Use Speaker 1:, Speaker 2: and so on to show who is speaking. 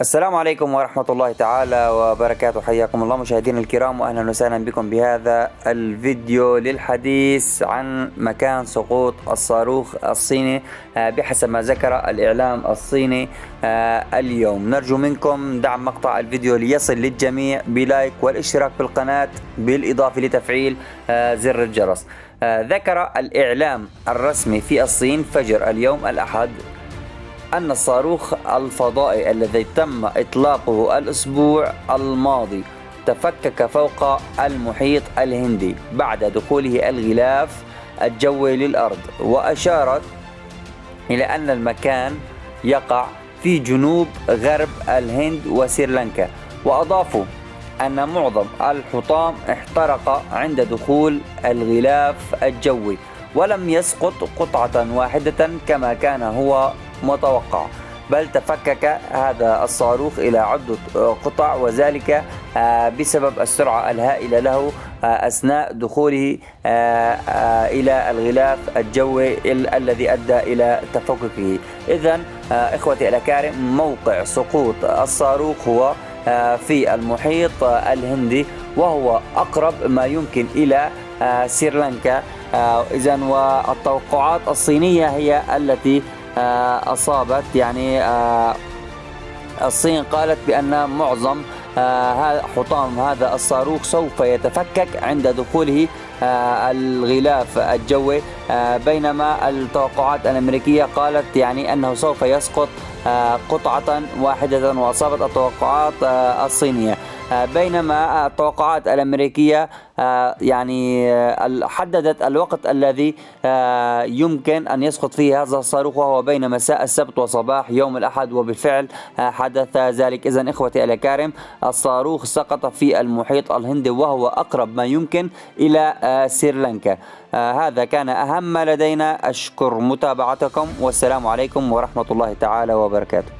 Speaker 1: السلام عليكم ورحمة الله تعالى وبركاته. حياكم الله مشاهدينا الكرام وأهلا وسهلا بكم بهذا الفيديو للحديث عن مكان سقوط الصاروخ الصيني آه، بحسب ما ذكر الإعلام الصيني آه، اليوم. نرجو منكم دعم مقطع الفيديو ليصل للجميع بلايك والاشتراك بالقناة بالإضافة لتفعيل آه، زر الجرس. ذكر الإعلام الرسمي في الصين فجر اليوم الأحد أن الصاروخ الفضائي الذي تم إطلاقه الأسبوع الماضي تفكك فوق المحيط الهندي بعد دخوله الغلاف الجوي للأرض وأشارت إلى أن المكان يقع في جنوب غرب الهند وسريلانكا وأضافوا أن معظم الحطام احترق عند دخول الغلاف الجوي ولم يسقط قطعة واحدة كما كان هو متوقع. بل تفكك هذا الصاروخ إلى عدة قطع وذلك آه، بسبب السرعة الهائلة له آه، أثناء دخوله آه، إلى الغلاف الجوي الذي أدى إلى تفككه. إذا إخوتي الأكارم موقع سقوط الصاروخ هو في المحيط الهندي وهو أقرب ما يمكن إلى سريلانكا. إذا والتوقعات الصينية هي التي أصابت. يعني آه، الصين قالت بأن معظم آه، حطام هذا الصاروخ سوف يتفكك عند دخوله الغلاف الجوي بينما التوقعات الأمريكية قالت يعني أنه سوف يسقط قطعة واحدة وأصابت التوقعات الصينية. بينما التوقعات الأمريكية آه، يعني آه، حددت الوقت الذي آه، يمكن أن يسقط فيه هذا الصاروخ وهو بين مساء السبت وصباح يوم الأحد. وبالفعل حدث ذلك. إذا إخوتي الأكارم الصاروخ سقط في المحيط الهندي وهو أقرب ما يمكن إلى سريلانكا. هذا كان أهم ما لدينا. أشكر متابعتكم. والسلام عليكم ورحمة الله تعالى وبركاته.